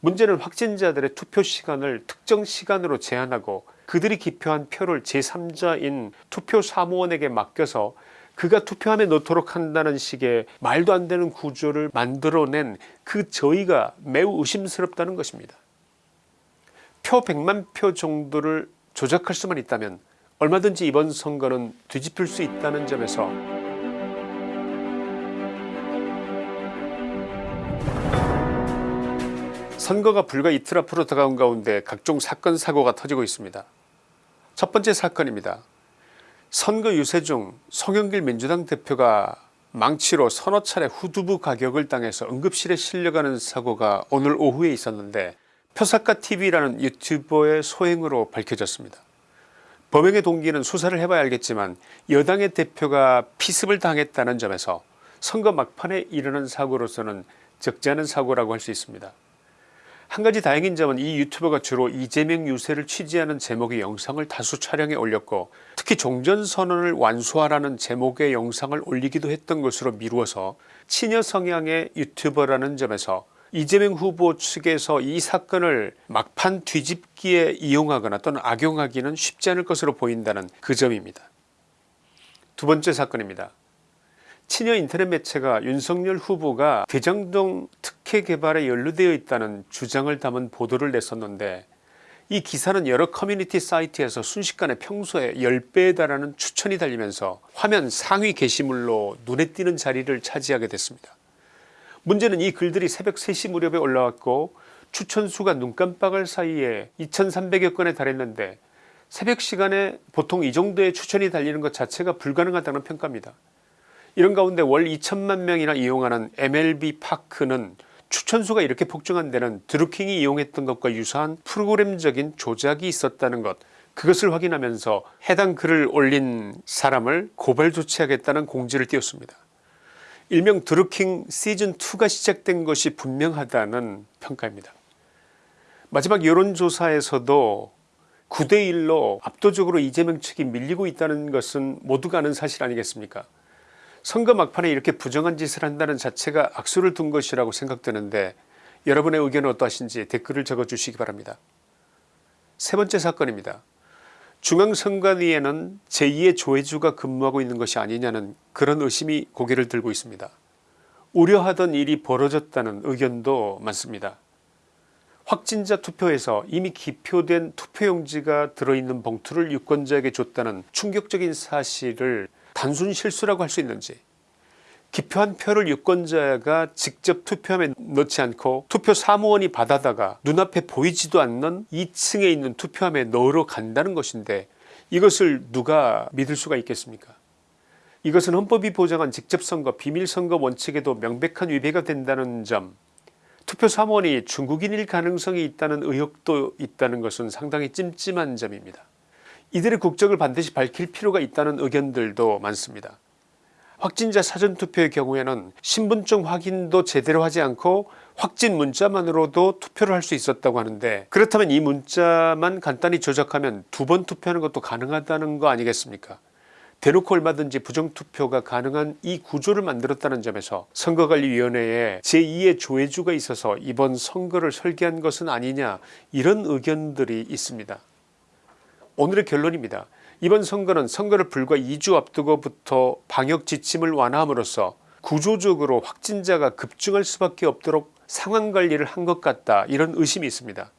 문제는 확진자들의 투표 시간을 특정 시간으로 제한하고 그들이 기표한 표를 제3자인 투표 사무원에게 맡겨서 그가 투표함에 넣도록 한다는 식의 말도 안 되는 구조를 만들어낸 그 저희가 매우 의심스럽다는 것입니다. 표 100만 표 정도를 조작할 수만 있다면 얼마든지 이번 선거는 뒤집힐 수 있다는 점에서 선거가 불과 이틀 앞으로 다가온 가운데 각종 사건 사고가 터지고 있습니다. 첫 번째 사건입니다. 선거 유세 중 송영길 민주당 대표가 망치로 서너 차례 후두부 가격을 당해서 응급실에 실려가는 사고가 오늘 오후에 있었는데 표사카TV라는 유튜버의 소행으로 밝혀졌습니다. 범행의 동기는 수사를 해봐야 알겠지만 여당의 대표가 피습을 당했다는 점에서 선거 막판에 일어난 사고로서는 적지 않은 사고라고 할 수 있습니다. 한 가지 다행인 점은 이 유튜버가 주로 이재명 유세를 취재하는 제목의 영상을 다수 촬영해 올렸고 특히 종전선언을 완수하라는 제목의 영상을 올리기도 했던 것으로 미루어서 친여 성향의 유튜버라는 점에서 이재명 후보 측에서 이 사건을 막판 뒤집기에 이용하거나 또는 악용하기는 쉽지 않을 것으로 보인다는 그 점입니다. 두 번째 사건입니다. 친여 인터넷 매체가 윤석열 후보가 대장동 특혜 개발에 연루되어 있다는 주장을 담은 보도를 냈었는데 이 기사는 여러 커뮤니티 사이트에서 순식간에 평소에 10배에 달하는 추천이 달리면서 화면 상위 게시물로 눈에 띄는 자리를 차지하게 됐습니다. 문제는 이 글들이 새벽 3시 무렵에 올라왔고 추천수가 눈 깜빡할 사이에 2300여 건에 달했는데 새벽 시간에 보통 이 정도의 추천이 달리는 것 자체가 불가능하다는 평가입니다. 이런 가운데 월 2천만 명이나 이용하는 MLB 파크는 추천수가 이렇게 폭증한 데는 드루킹이 이용했던 것과 유사한 프로그램적인 조작이 있었다는 것 그것을 확인하면서 해당 글을 올린 사람을 고발 조치하겠다는 공지를 띄웠습니다. 일명 드루킹 시즌2가 시작된 것이 분명하다는 평가입니다. 마지막 여론조사에서도 9대1로 압도적으로 이재명 측이 밀리고 있다는 것은 모두가 아는 사실 아니겠습니까 선거 막판에 이렇게 부정한 짓을 한다는 자체가 악수를 둔 것이라고 생각되는데 여러분의 의견은 어떠하신지 댓글을 적어주시기 바랍니다. 세 번째 사건입니다. 중앙선관위에는 제2의 조혜주가 근무하고 있는 것이 아니냐는 그런 의심이 고개를 들고 있습니다. 우려하던 일이 벌어졌다는 의견도 많습니다. 확진자 투표에서 이미 기표된 투표용지가 들어있는 봉투를 유권자에게 줬다는 충격적인 사실을 단순 실수라고 할 수 있는지. 기표한 표를 유권자가 직접 투표함에 넣지 않고 투표 사무원이 받아다가 눈앞에 보이지도 않는 2층에 있는 투표함에 넣으러 간다는 것인데 이것을 누가 믿을 수가 있겠습니까? 이것은 헌법이 보장한 직접선거 비밀선거 원칙에도 명백한 위배가 된다는 점. 투표 사무원이 중국인일 가능성이 있다는 의혹도 있다는 것은 상당히 찜찜한 점입니다. 이들의 국적을 반드시 밝힐 필요가 있다는 의견들도 많습니다. 확진자 사전투표의 경우에는 신분증 확인도 제대로 하지 않고 확진 문자만으로도 투표를 할 수 있었다고 하는데 그렇다면 이 문자만 간단히 조작하면 두 번 투표하는 것도 가능하다는 거 아니겠습니까 대놓고 얼마든지 부정투표가 가능한 이 구조를 만들었다는 점에서 선거관리위원회에 제2의 조회주가 있어서 이번 선거를 설계한 것은 아니냐 이런 의견들이 있습니다. 오늘의 결론입니다. 이번 선거는 선거를 불과 2주 앞두고부터 방역 지침을 완화함으로써 구조적으로 확진자가 급증할 수밖에 없도록 상황관리를 한 것 같다 이런 의심이 있습니다.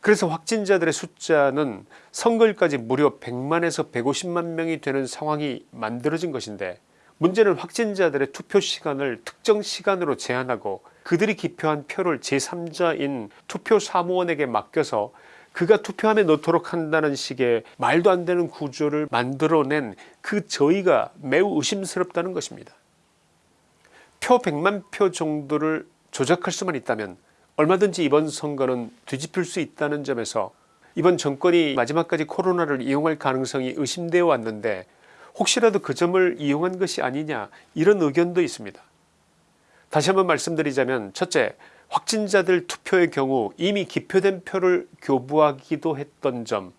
그래서 확진자들의 숫자는 선거일까지 무려 100만에서 150만 명이 되는 상황이 만들어진 것인데 문제는 확진자들의 투표 시간을 특정 시간으로 제한하고 그들이 기표한 표를 제3자인 투표 사무원에게 맡겨서 그가 투표함에 넣도록 한다는 식의 말도 안 되는 구조를 만들어낸 그 저희가 매우 의심스럽다는 것입니다. 표 100만 표 정도를 조작할 수만 있다면 얼마든지 이번 선거는 뒤집힐 수 있다는 점에서 이번 정권이 마지막까지 코로나를 이용할 가능성이 의심되어 왔는데 혹시라도 그 점을 이용한 것이 아니냐 이런 의견도 있습니다. 다시 한번 말씀드리자면 첫째 확진자들 투표의 경우 이미 기표된 표를 교부하기도 했던 점.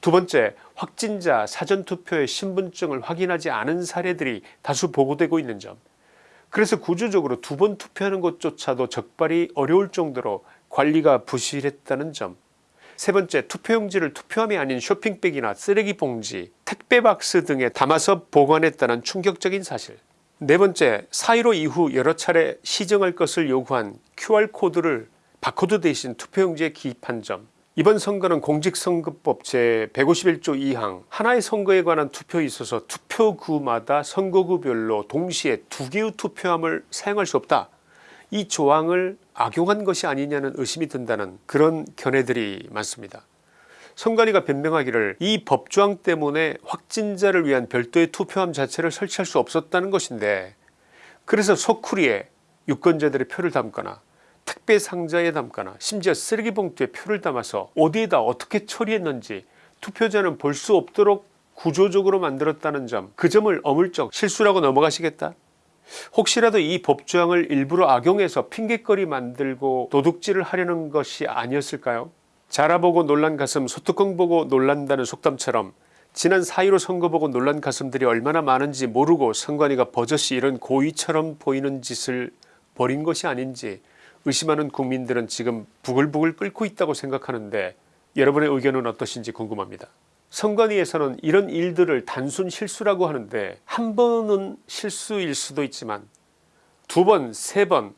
두번째 확진자 사전투표의 신분증을 확인하지 않은 사례들이 다수 보고되고 있는 점. 그래서 구조적으로 두 번 투표하는 것조차도 적발이 어려울 정도로 관리가 부실했다는 점. 세 번째 투표용지를 투표함이 아닌 쇼핑백이나 쓰레기 봉지 택배박스 등에 담아서 보관했다는 충격적인 사실 네 번째 4.15 이후 여러 차례 시정할 것을 요구한 QR코드를 바코드 대신 투표용지에 기입한 점 이번 선거는 공직선거법 제151조 2항 하나의 선거에 관한 투표에 있어서 투표구마다 선거구별로 동시에 두 개의 투표함을 사용할 수 없다 이 조항을 악용한 것이 아니냐는 의심이 든다는 그런 견해들이 많습니다. 선관위가 변명하기를 이 법조항 때문에 확진자를 위한 별도의 투표함 자체를 설치할 수 없었다는 것인데 그래서 소쿠리에 유권자들의 표를 담거나 택배 상자에 담거나 심지어 쓰레기 봉투에 표를 담아서 어디에다 어떻게 처리했는지 투표자는 볼 수 없도록 구조적으로 만들었다는 점 그 점을 어물쩍 실수라고 넘어가시겠다? 혹시라도 이 법조항을 일부러 악용해서 핑계거리 만들고 도둑질을 하려는 것이 아니었을까요 자라보고 놀란 가슴 소뚜껑 보고 놀란다는 속담처럼 지난 4.15 선거 보고 놀란 가슴들이 얼마나 많은지 모르고 선관위가 버젓이 이런 고의처럼 보이는 짓을 벌인 것이 아닌지 의심하는 국민들은 지금 부글부글 끓고 있다고 생각하는데 여러분의 의견은 어떠신지 궁금합니다. 선관위에서는 이런 일들을 단순 실수라고 하는데 한 번은 실수일 수도 있지만 두 번, 세 번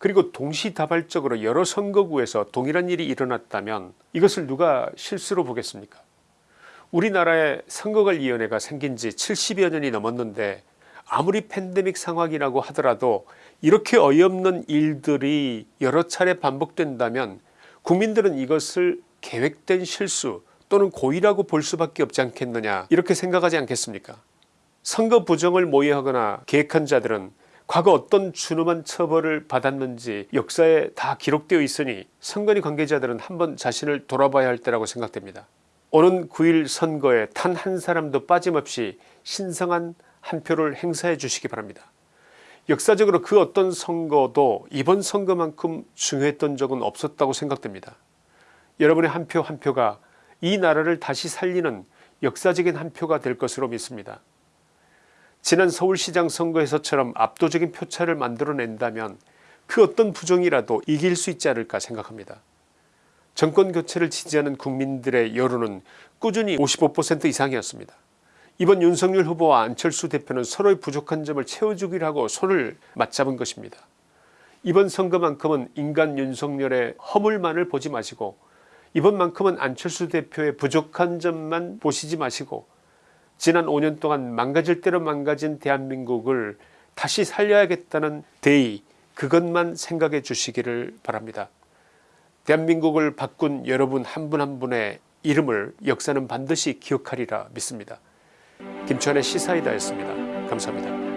그리고 동시다발적으로 여러 선거구에서 동일한 일이 일어났다면 이것을 누가 실수로 보겠습니까? 우리나라에 선거관리위원회가 생긴 지 70여 년이 넘었는데 아무리 팬데믹 상황이라고 하더라도 이렇게 어이없는 일들이 여러 차례 반복된다면 국민들은 이것을 계획된 실수 또는 고의라고 볼 수밖에 없지 않겠느냐 이렇게 생각하지 않겠습니까? 선거 부정을 모의하거나 계획한 자들은 과거 어떤 준엄한 처벌을 받았는지 역사에 다 기록되어 있으니 선관위 관계자들은 한번 자신을 돌아봐야 할 때라고 생각됩니다. 오는 9일 선거에 단 한 사람도 빠짐없이 신성한 한 표를 행사해 주시기 바랍니다. 역사적으로 그 어떤 선거도 이번 선거만큼 중요했던 적은 없었다고 생각됩니다. 여러분의 한 표한 표가 이 나라를 다시 살리는 역사적인 한 표가 될 것으로 믿습니다. 지난 서울시장 선거에서처럼 압도적인 표차를 만들어낸다면 그 어떤 부정이라도 이길 수 있지 않을까 생각합니다. 정권교체를 지지하는 국민들의 여론은 꾸준히 55% 이상이었습니다. 이번 윤석열 후보와 안철수 대표는 서로의 부족한 점을 채워주기로 하고 손을 맞잡은 것입니다. 이번 선거만큼은 인간 윤석열의 허물만을 보지 마시고 이번만큼은 안철수 대표의 부족한 점만 보시지 마시고 지난 5년 동안 망가질 대로 망가진 대한민국을 다시 살려야겠다는 대의 그것만 생각해 주시기를 바랍니다. 대한민국을 바꾼 여러분 한 분한 분의 이름을 역사는 반드시 기억하리라 믿습니다. 김천의 시사이다였습니다. 감사합니다.